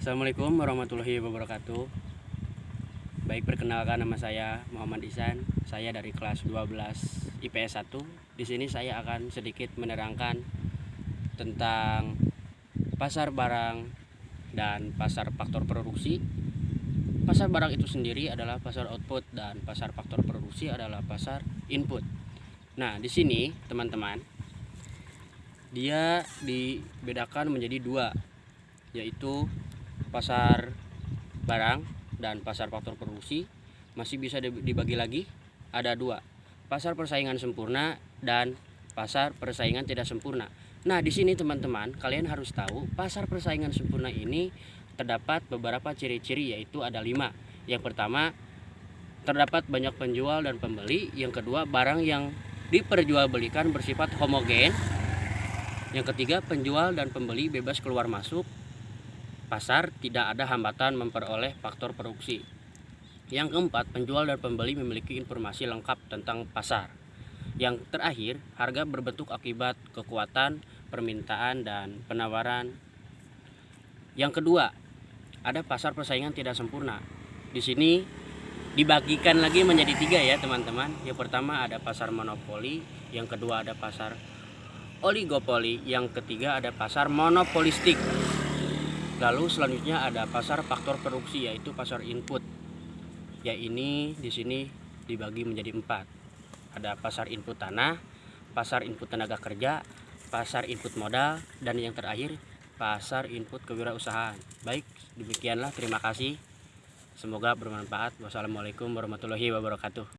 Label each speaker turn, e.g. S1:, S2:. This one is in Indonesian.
S1: Assalamualaikum warahmatullahi wabarakatuh. Baik perkenalkan nama saya Muhammad Isan Saya dari kelas 12 IPS 1 Di sini saya akan sedikit menerangkan Tentang Pasar barang Dan pasar faktor produksi. Pasar barang itu sendiri adalah pasar output Dan pasar faktor produksi adalah pasar input. Nah di sini teman-teman Dia dibedakan menjadi dua yaitu pasar barang dan pasar faktor produksi masih bisa dibagi lagi. Ada dua pasar persaingan sempurna dan pasar persaingan tidak sempurna. Nah di sini teman-teman kalian harus tahu pasar persaingan sempurna ini terdapat beberapa ciri-ciri yaitu ada lima. Yang pertama terdapat banyak penjual dan pembeli. Yang kedua barang yang diperjualbelikan bersifat homogen. Yang ketiga penjual dan pembeli bebas keluar masuk pasar tidak ada hambatan memperoleh faktor produksi. Yang keempat, penjual dan pembeli memiliki informasi lengkap tentang pasar. Yang terakhir, harga berbentuk akibat kekuatan permintaan dan penawaran. Yang kedua, ada pasar persaingan tidak sempurna. Di sini dibagikan lagi menjadi tiga ya teman-teman. Yang pertama ada pasar monopoli, yang kedua ada pasar oligopoli, yang ketiga ada pasar monopolistik. Lalu selanjutnya ada pasar faktor produksi yaitu pasar input. Ya ini di sini dibagi menjadi empat. Ada pasar input tanah, pasar input tenaga kerja, pasar input modal, dan yang terakhir pasar input kewirausahaan. Baik, demikianlah terima kasih. Semoga bermanfaat. Wassalamualaikum warahmatullahi wabarakatuh.